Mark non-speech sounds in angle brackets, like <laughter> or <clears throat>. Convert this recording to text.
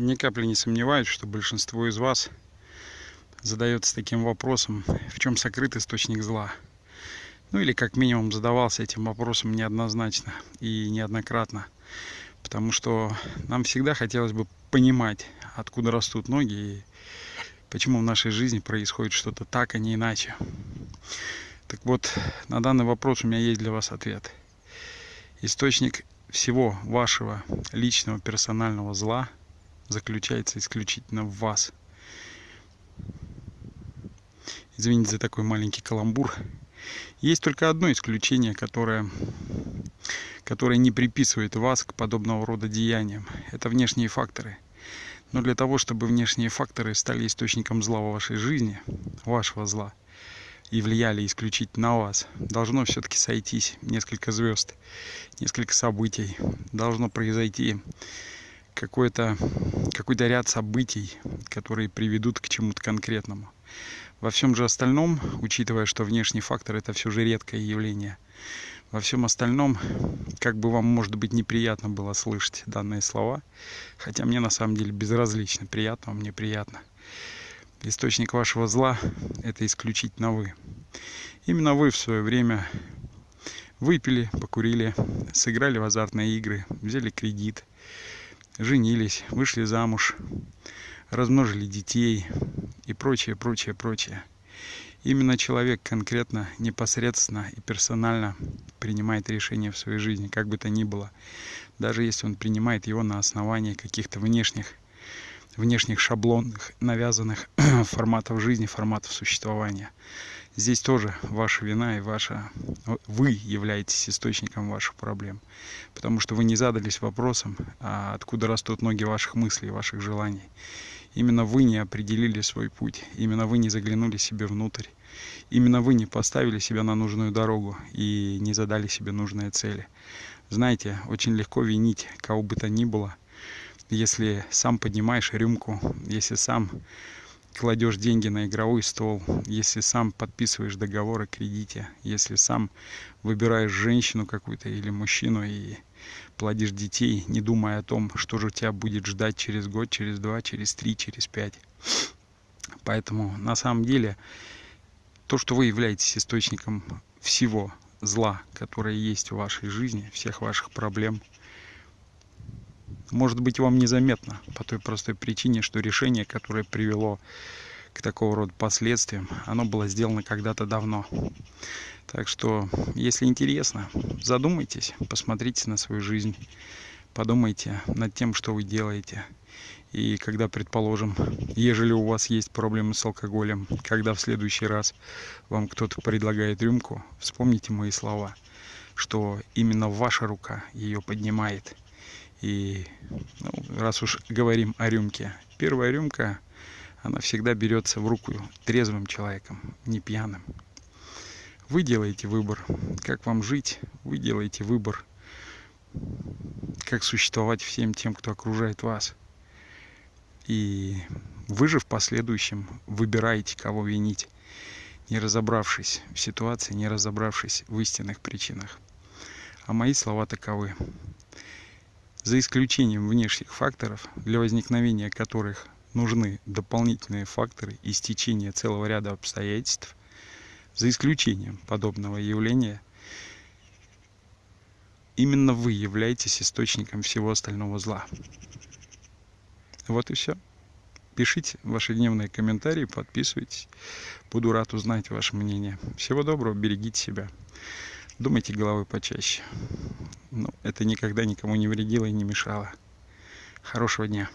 Ни капли не сомневаюсь, что большинство из вас задается таким вопросом, в чем сокрыт источник зла. Ну или как минимум задавался этим вопросом неоднозначно и неоднократно. Потому что нам всегда хотелось бы понимать, откуда растут ноги и почему в нашей жизни происходит что-то так, а не иначе. Так вот, на данный вопрос у меня есть для вас ответ. Источник всего вашего личного персонального зла заключается исключительно в вас. Извините за такой маленький каламбур. Есть только одно исключение, которое, которое не приписывает вас к подобного рода деяниям. Это внешние факторы. Но для того, чтобы внешние факторы стали источником зла в вашей жизни, вашего зла, и влияли исключительно на вас, должно все-таки сойтись несколько звезд, несколько событий. Должно произойти какой-то какой ряд событий, которые приведут к чему-то конкретному. Во всем же остальном, учитывая, что внешний фактор это все же редкое явление, во всем остальном, как бы вам, может быть, неприятно было слышать данные слова, хотя мне на самом деле безразлично, приятно вам, неприятно источник вашего зла – это исключительно вы. Именно вы в свое время выпили, покурили, сыграли в азартные игры, взяли кредит, женились, вышли замуж, размножили детей и прочее, прочее, прочее. Именно человек конкретно, непосредственно и персонально принимает решение в своей жизни, как бы то ни было. Даже если он принимает его на основании каких-то внешних внешних шаблонных, навязанных <clears throat> форматов жизни, форматов существования. Здесь тоже ваша вина и ваша... Вы являетесь источником ваших проблем. Потому что вы не задались вопросом, а откуда растут ноги ваших мыслей, ваших желаний. Именно вы не определили свой путь. Именно вы не заглянули себе внутрь. Именно вы не поставили себя на нужную дорогу и не задали себе нужные цели. Знаете, очень легко винить кого бы то ни было – если сам поднимаешь рюмку, если сам кладешь деньги на игровой стол, если сам подписываешь договор о кредите, если сам выбираешь женщину какую-то или мужчину и плодишь детей, не думая о том, что же тебя будет ждать через год, через два, через три, через пять. Поэтому на самом деле то, что вы являетесь источником всего зла, которое есть в вашей жизни, всех ваших проблем – может быть вам незаметно по той простой причине, что решение, которое привело к такого рода последствиям, оно было сделано когда-то давно. Так что, если интересно, задумайтесь, посмотрите на свою жизнь, подумайте над тем, что вы делаете. И когда, предположим, ежели у вас есть проблемы с алкоголем, когда в следующий раз вам кто-то предлагает рюмку, вспомните мои слова, что именно ваша рука ее поднимает – и ну, раз уж говорим о рюмке, первая рюмка, она всегда берется в руку трезвым человеком, не пьяным. Вы делаете выбор, как вам жить, вы делаете выбор, как существовать всем тем, кто окружает вас. И вы же в последующем выбираете, кого винить, не разобравшись в ситуации, не разобравшись в истинных причинах. А мои слова таковы за исключением внешних факторов, для возникновения которых нужны дополнительные факторы и стечение целого ряда обстоятельств, за исключением подобного явления, именно вы являетесь источником всего остального зла. Вот и все. Пишите ваши дневные комментарии, подписывайтесь. Буду рад узнать ваше мнение. Всего доброго, берегите себя. Думайте головой почаще. Ну, это никогда никому не вредило и не мешало. Хорошего дня.